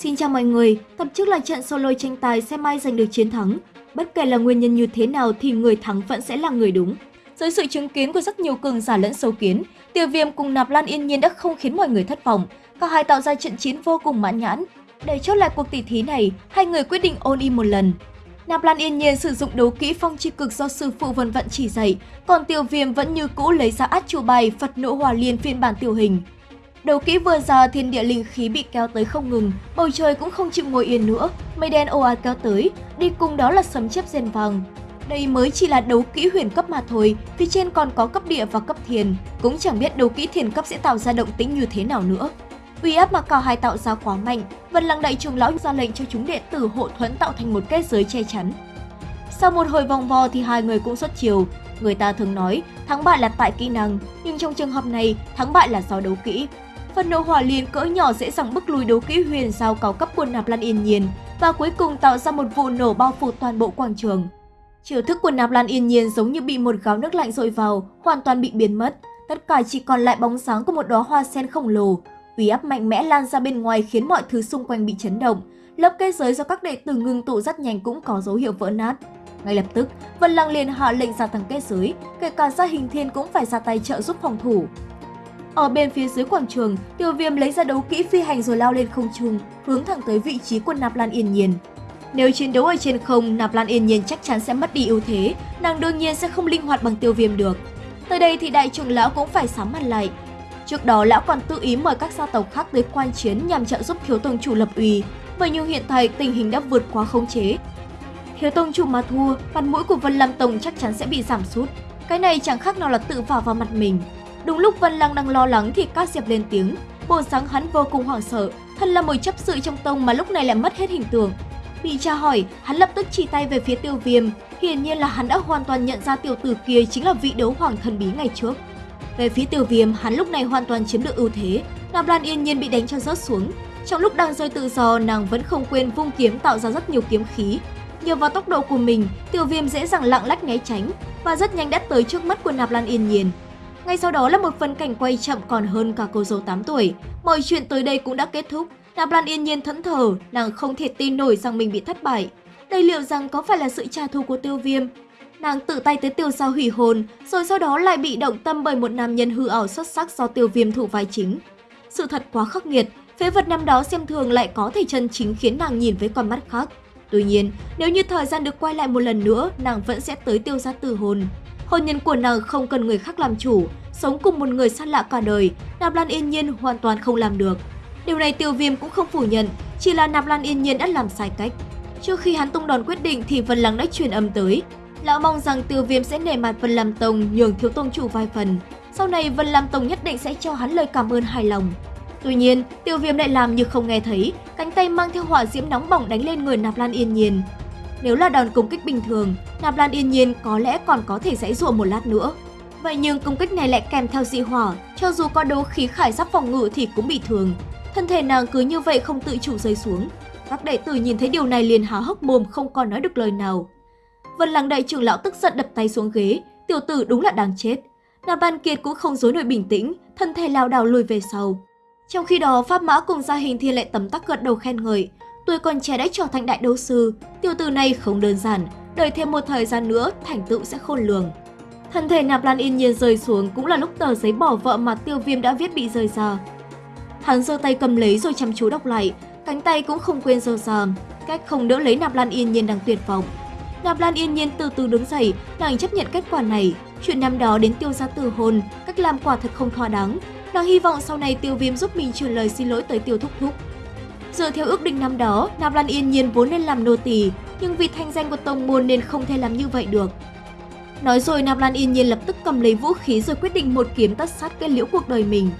Xin chào mọi người, tập trước là trận solo tranh tài xem ai giành được chiến thắng. Bất kể là nguyên nhân như thế nào thì người thắng vẫn sẽ là người đúng. Dưới sự chứng kiến của rất nhiều cường giả lẫn sâu kiến, Tiêu Viêm cùng Nạp Lan Yên Nhiên đã không khiến mọi người thất vọng. Cả hai tạo ra trận chiến vô cùng mãn nhãn. Để chốt lại cuộc tỷ thí này, hai người quyết định ôn im một lần. Nạp Lan Yên Nhiên sử dụng đấu kỹ phong chi cực do sư phụ Vân Vận chỉ dạy, còn Tiêu Viêm vẫn như cũ lấy ra át chủ bài Phật nộ hòa liên phiên bản tiểu hình. Đầu kỹ vừa ra thiên địa linh khí bị kéo tới không ngừng, bầu trời cũng không chịu ngồi yên nữa, mây đen ồ ạt kéo tới, đi cùng đó là sấm chớp rền vàng. Đây mới chỉ là đấu kỹ huyền cấp mà thôi, phía trên còn có cấp địa và cấp thiền, cũng chẳng biết đấu kỹ thiền cấp sẽ tạo ra động tĩnh như thế nào nữa. Uy áp mà cả hai tạo ra quá mạnh, Vân Lăng Đại Trưởng Lão ra lệnh cho chúng đệ tử hộ thuẫn tạo thành một kết giới che chắn. Sau một hồi vòng vo thì hai người cũng xuất chiều. Người ta thường nói thắng bại là tại kỹ năng, nhưng trong trường hợp này thắng bại là do đấu kỹ. Phần nổ hỏa liên cỡ nhỏ dễ dàng bức lùi đấu kỹ huyền sao cao cấp của Nạp Lan Yên Nhiên và cuối cùng tạo ra một vụ nổ bao phủ toàn bộ quảng trường. Chiều thức của Nạp Lan Yên Nhiên giống như bị một gáo nước lạnh dội vào, hoàn toàn bị biến mất. Tất cả chỉ còn lại bóng sáng của một đóa hoa sen khổng lồ. Uy áp mạnh mẽ lan ra bên ngoài khiến mọi thứ xung quanh bị chấn động. Lớp kết giới do các đệ tử ngưng tụ rất nhanh cũng có dấu hiệu vỡ nát. Ngay lập tức, Vân Lăng liền hạ lệnh gia tăng kết giới, kể cả gia hình thiên cũng phải ra tay trợ giúp phòng thủ. Ở bên phía dưới quảng trường, Tiêu Viêm lấy ra đấu kỹ phi hành rồi lao lên không trung, hướng thẳng tới vị trí của Nạp Lan Yên Nhiên. Nếu chiến đấu ở trên không, Nạp Lan Yên Nhiên chắc chắn sẽ mất đi ưu thế, nàng đương nhiên sẽ không linh hoạt bằng Tiêu Viêm được. Tới đây thì đại trưởng lão cũng phải sám mặt lại. Trước đó lão còn tự ý mời các gia tộc khác tới quan chiến nhằm trợ giúp thiếu tông chủ lập uy. Vậy nhưng hiện tại tình hình đã vượt quá khống chế. Thiếu tông chủ mà thua, mặt mũi của Vân Lam Tông chắc chắn sẽ bị giảm sút. Cái này chẳng khác nào là tự vào vào mặt mình. Đúng lúc Vân Lăng đang lo lắng thì Cát Diệp lên tiếng. Bộ sáng hắn vô cùng hoảng sợ, thân là một chấp sự trong tông mà lúc này lại mất hết hình tượng. Bị tra hỏi, hắn lập tức chỉ tay về phía tiêu viêm. Hiển nhiên là hắn đã hoàn toàn nhận ra tiểu tử kia chính là vị đấu hoàng thần bí ngày trước. Về phía tiêu viêm, hắn lúc này hoàn toàn chiếm được ưu thế. Nam Lan yên nhiên bị đánh cho rớt xuống. Trong lúc đang rơi tự do, nàng vẫn không quên vung kiếm tạo ra rất nhiều kiếm khí. Nhờ vào tốc độ của mình, tiêu viêm dễ dàng lặng lách né tránh và rất nhanh đã tới trước mắt của Nạp Lan Yên Nhiên. Ngay sau đó là một phần cảnh quay chậm còn hơn cả cô dâu 8 tuổi. Mọi chuyện tới đây cũng đã kết thúc. Nạp Lan yên nhiên thẫn thờ, nàng không thể tin nổi rằng mình bị thất bại. Đây liệu rằng có phải là sự trả thù của tiêu viêm? Nàng tự tay tới tiêu sao hủy hồn, rồi sau đó lại bị động tâm bởi một nam nhân hư ảo xuất sắc do tiêu viêm thủ vai chính. Sự thật quá khắc nghiệt, phế vật năm đó xem thường lại có thể chân chính khiến nàng nhìn với con mắt khác. Tuy nhiên, nếu như thời gian được quay lại một lần nữa, nàng vẫn sẽ tới tiêu gia tử hồn. Hôn nhân của nàng không cần người khác làm chủ, sống cùng một người xa lạ cả đời, Nạp Lan Yên Nhiên hoàn toàn không làm được. Điều này Tiêu Viêm cũng không phủ nhận, chỉ là Nạp Lan Yên Nhiên đã làm sai cách. Trước khi hắn tung đòn quyết định thì Vân Lăng đã truyền âm tới. Lão mong rằng Tiêu Viêm sẽ nể mặt Vân Lam Tông nhường thiếu tông chủ vài phần. Sau này Vân Lam Tông nhất định sẽ cho hắn lời cảm ơn hài lòng. Tuy nhiên, Tiêu Viêm lại làm như không nghe thấy, cánh tay mang theo hỏa diễm nóng bỏng đánh lên người Nạp Lan Yên Nhiên. Nếu là đòn công kích bình thường, Nạp Lan Yên Nhiên có lẽ còn có thể dãy dụa một lát nữa. Vậy nhưng công kích này lại kèm theo dị hỏa, cho dù có đấu khí khải giáp phòng ngự thì cũng bị thương. Thân thể nàng cứ như vậy không tự chủ rơi xuống. Các đệ tử nhìn thấy điều này liền há hốc mồm không còn nói được lời nào. Vân Lăng đại trưởng lão tức giận đập tay xuống ghế, tiểu tử đúng là đáng chết. Nạp Ban Kiệt cũng không dối nổi bình tĩnh, thân thể lao đảo lùi về sau. Trong khi đó, Pháp Mã cùng gia hình thiên lại tấm tắc gật đầu khen ngợi. Tuổi còn trẻ đã trở thành đại đấu sư, tiểu tử này không đơn giản, đợi thêm một thời gian nữa, thành tựu sẽ khôn lường. Thân thể Nạp Lan yên nhiên rơi xuống cũng là lúc tờ giấy bỏ vợ mà tiêu viêm đã viết bị rơi ra. Hắn giơ tay cầm lấy rồi chăm chú đọc lại, cánh tay cũng không quên giơ ra, cách không đỡ lấy Nạp Lan yên nhiên đang tuyệt vọng. Nạp Lan yên nhiên từ từ đứng dậy, nàng chấp nhận kết quả này. Chuyện năm đó đến tiêu gia tử hôn, cách làm quả thật không thỏa đáng. Nàng hy vọng sau này tiêu viêm giúp mình truyền lời xin lỗi tới tiêu thúc thúc. Dựa theo ước định năm đó, nam Lan yên nhiên vốn nên làm nô tỳ, nhưng vì thanh danh của tông môn nên không thể làm như vậy được. Nói rồi nam Lan yên nhiên lập tức cầm lấy vũ khí rồi quyết định một kiếm tất sát kết liễu cuộc đời mình.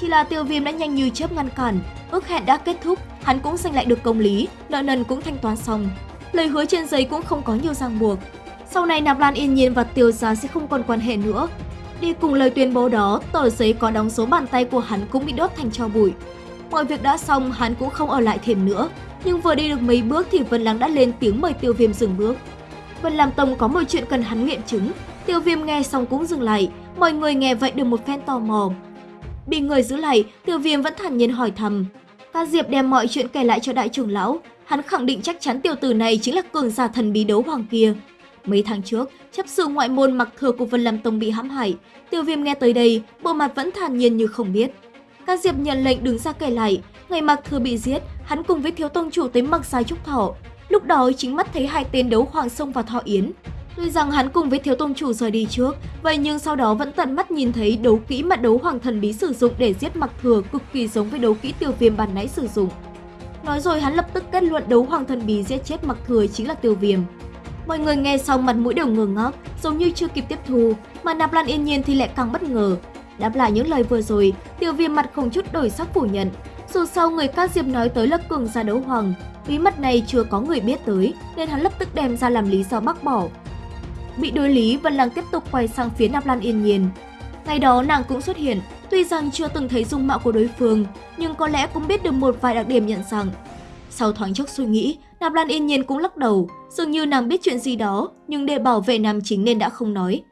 Chỉ là tiêu viêm đã nhanh như chớp ngăn cản, ước hẹn đã kết thúc, hắn cũng giành lại được công lý, nợ nần cũng thanh toán xong. Lời hứa trên giấy cũng không có nhiều ràng buộc. Sau này Nạp Lan yên nhiên và tiêu gia sẽ không còn quan hệ nữa. Đi cùng lời tuyên bố đó, tờ giấy có đóng số bàn tay của hắn cũng bị đốt thành tro bụi. Mọi việc đã xong, hắn cũng không ở lại thêm nữa. Nhưng vừa đi được mấy bước thì Vân Lăng đã lên tiếng mời tiêu viêm dừng bước. Vân Lam Tông có một chuyện cần hắn nghiệm chứng. Tiêu viêm nghe xong cũng dừng lại, mọi người nghe vậy được một phen tò mò. Bị người giữ lại, tiêu viêm vẫn thản nhiên hỏi thầm. Ca Diệp đem mọi chuyện kể lại cho đại trưởng lão, hắn khẳng định chắc chắn tiểu tử này chính là cường giả thần bí đấu hoàng kia. Mấy tháng trước, chấp sự ngoại môn mặc thừa của Vân Lam Tông bị hãm hại. Tiêu viêm nghe tới đây, bộ mặt vẫn thản nhiên như không biết. Ca Diệp nhận lệnh đứng ra kể lại, ngày mặc thừa bị giết, hắn cùng với thiếu tông chủ tới mặc sai trúc thọ. Lúc đó chính mắt thấy hai tên đấu hoàng sông và thọ yến. Tuy rằng hắn cùng với thiếu tông chủ rời đi trước, vậy nhưng sau đó vẫn tận mắt nhìn thấy đấu kỹ mà đấu hoàng thần bí sử dụng để giết mặc thừa cực kỳ giống với đấu kỹ tiêu viêm bàn nãy sử dụng. Nói rồi hắn lập tức kết luận đấu hoàng thần bí giết chết mặc thừa chính là tiêu viêm. Mọi người nghe xong mặt mũi đều ngơ ngác, giống như chưa kịp tiếp thu, mà Nạp Lan yên nhiên thì lại càng bất ngờ. Đáp lại những lời vừa rồi, tiêu viêm mặt không chút đổi sắc phủ nhận. Dù sao người ca diệp nói tới là cường gia đấu hoàng, bí mật này chưa có người biết tới, nên hắn lập tức đem ra làm lý do bác bỏ. Bị đối lý, Vân Lăng tiếp tục quay sang phía Nạp Lan yên nhiên. Ngày đó nàng cũng xuất hiện, tuy rằng chưa từng thấy dung mạo của đối phương, nhưng có lẽ cũng biết được một vài đặc điểm nhận rằng. Sau thoáng chốc suy nghĩ, Nạp Lan yên nhiên cũng lắc đầu, dường như nàng biết chuyện gì đó, nhưng để bảo vệ nam chính nên đã không nói.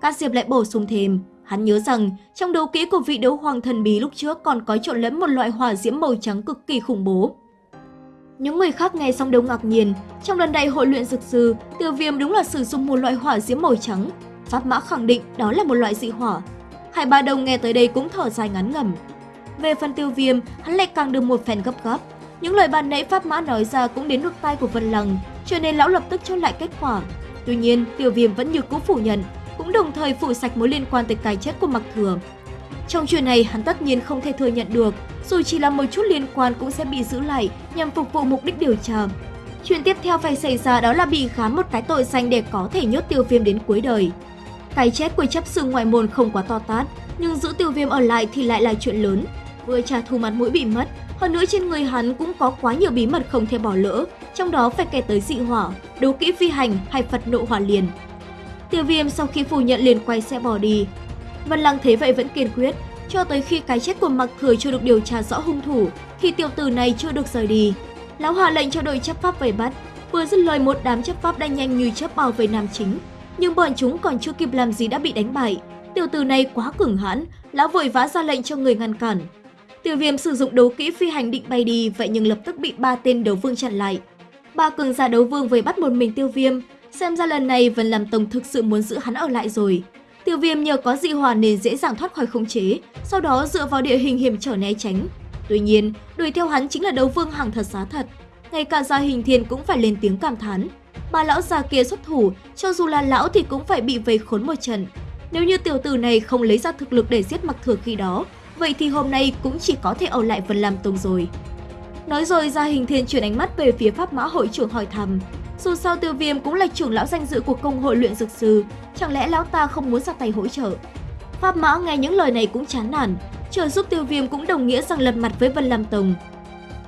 ca Diệp lại bổ sung thêm, hắn nhớ rằng trong đấu kỹ của vị đấu hoàng thần bí lúc trước còn có trộn lẫn một loại hỏa diễm màu trắng cực kỳ khủng bố. Những người khác nghe xong đều ngạc nhiên, trong lần đại hội luyện dược sư, tiêu viêm đúng là sử dụng một loại hỏa diễm màu trắng. Pháp mã khẳng định đó là một loại dị hỏa. Hải Ba Đồng nghe tới đây cũng thở dài ngắn ngầm. Về phần tiêu viêm, hắn lại càng được một phen gấp gáp. Những lời bàn nãy Pháp Mã nói ra cũng đến được tai của Vân Lăng, cho nên lão lập tức cho lại kết quả. Tuy nhiên, Tiêu Viêm vẫn như cũ phủ nhận, cũng đồng thời phủ sạch mối liên quan tới cái chết của Mặc Thừa. Trong chuyện này, hắn tất nhiên không thể thừa nhận được, dù chỉ là một chút liên quan cũng sẽ bị giữ lại nhằm phục vụ mục đích điều tra. Chuyện tiếp theo phải xảy ra đó là bị khám một cái tội danh để có thể nhốt tiêu viêm đến cuối đời. Cái chết của chấp sự ngoại môn không quá to tát, nhưng giữ tiêu viêm ở lại thì lại là chuyện lớn. Vừa trả thù mặt mũi bị mất, hơn nữa trên người hắn cũng có quá nhiều bí mật không thể bỏ lỡ, trong đó phải kể tới dị hỏa, đấu kỹ phi hành hay Phật nộ hỏa liền. Tiêu viêm sau khi phủ nhận liền quay xe bỏ đi. Vân Lăng thế vậy vẫn kiên quyết, cho tới khi cái chết của Mặc Thừa chưa được điều tra rõ hung thủ, thì tiểu tử này chưa được rời đi. Lão hạ lệnh cho đội chấp pháp vây bắt, vừa dứt lời một đám chấp pháp đang nhanh như chớp bao về nam chính. Nhưng bọn chúng còn chưa kịp làm gì đã bị đánh bại. Tiểu tử này quá cứng hãn, lão vội vã ra lệnh cho người ngăn cản. Tiêu viêm sử dụng đấu kỹ phi hành định bay đi, vậy nhưng lập tức bị ba tên đấu vương chặn lại. Ba cường giả đấu vương về bắt một mình tiêu viêm, xem ra lần này Vân Làm Tông thực sự muốn giữ hắn ở lại rồi. Tiêu viêm nhờ có dị hòa nên dễ dàng thoát khỏi khống chế, sau đó dựa vào địa hình hiểm trở né tránh. Tuy nhiên, đuổi theo hắn chính là đấu vương hàng thật giá thật. Ngay cả gia hình thiên cũng phải lên tiếng cảm thán. bà lão già kia xuất thủ, cho dù là lão thì cũng phải bị vây khốn một trận. Nếu như tiểu tử này không lấy ra thực lực để giết mặc thừa khi đó, vậy thì hôm nay cũng chỉ có thể ở lại Vân Lam Tông rồi. Nói rồi gia hình thiên chuyển ánh mắt về phía pháp mã hội trưởng hỏi thăm. Dù sao tiêu viêm cũng là trưởng lão danh dự của công hội luyện dược sư, chẳng lẽ lão ta không muốn ra tay hỗ trợ? Pháp mã nghe những lời này cũng chán nản, trợ giúp tiêu viêm cũng đồng nghĩa rằng lật mặt với Vân Lam Tông.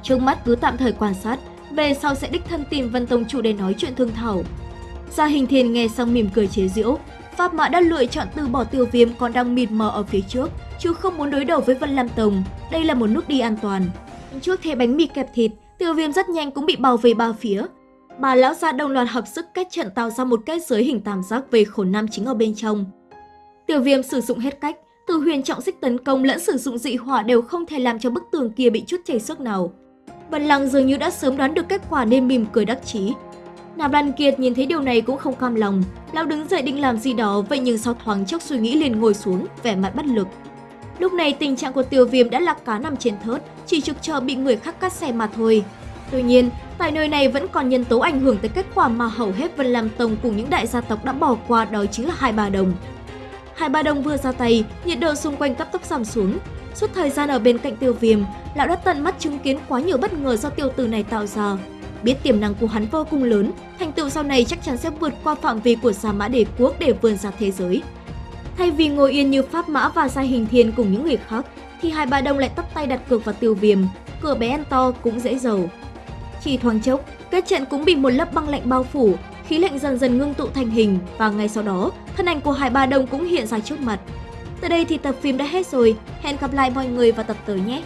Trước mắt cứ tạm thời quan sát, về sau sẽ đích thân tìm Vân Tông chủ để nói chuyện thương thảo. Gia hình thiên nghe xong mỉm cười chế giễu, Pháp Mã đã lựa chọn từ bỏ tiêu viêm còn đang mịt mờ ở phía trước, chứ không muốn đối đầu với Vân Lam Tông. Đây là một nước đi an toàn. Trước thế bánh mì kẹp thịt, tiêu viêm rất nhanh cũng bị bao vây ba phía. Bà lão gia đồng loạt hợp sức kết trận tạo ra một kết giới hình tam giác về khổ nam chính ở bên trong. tiểu viêm sử dụng hết cách, từ huyền trọng xích tấn công lẫn sử dụng dị hỏa đều không thể làm cho bức tường kia bị chút chảy sức nào. Vân Lăng dường như đã sớm đoán được kết quả nên mỉm cười đắc chí, Nạp Lan Kiệt nhìn thấy điều này cũng không cam lòng, lão đứng dậy định làm gì đó vậy nhưng sau thoáng chốc suy nghĩ liền ngồi xuống, vẻ mặt bất lực. Lúc này tình trạng của tiêu viêm đã là cá nằm trên thớt, chỉ trực chờ bị người khác cắt xe mà thôi. Tuy nhiên, tại nơi này vẫn còn nhân tố ảnh hưởng tới kết quả mà hầu hết Vân Lam Tông cùng những đại gia tộc đã bỏ qua đó chính là Hai Bà Đồng. Hai Bà Đồng vừa ra tay, nhiệt độ xung quanh cấp tốc giảm xuống. Suốt thời gian ở bên cạnh tiêu viêm, lão đã tận mắt chứng kiến quá nhiều bất ngờ do tiêu tử này tạo ra. Biết tiềm năng của hắn vô cùng lớn, thành tựu sau này chắc chắn sẽ vượt qua phạm vi của Sa Mã Đế Quốc để vươn ra thế giới. Thay vì ngồi yên như Pháp Mã và Gia Hình Thiên cùng những người khác, thì hai bà đồng lại tắt tay đặt cược vào tiêu viêm, cửa bé ăn to cũng dễ giàu. Chỉ thoáng chốc, kết trận cũng bị một lớp băng lạnh bao phủ, khí lạnh dần dần ngưng tụ thành hình và ngay sau đó, thân ảnh của Hải Ba Đông cũng hiện ra trước mặt. Từ đây thì tập phim đã hết rồi, hẹn gặp lại mọi người vào tập tới nhé!